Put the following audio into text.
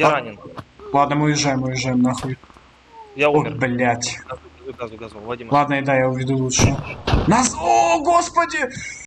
А? Я А- ранен. Ладно, мы уезжаем, мы уезжаем нахуй. Я О, умер. блять. Газу, газу, газу. Ладно, и да, я уведу лучше. Нас... О, господи!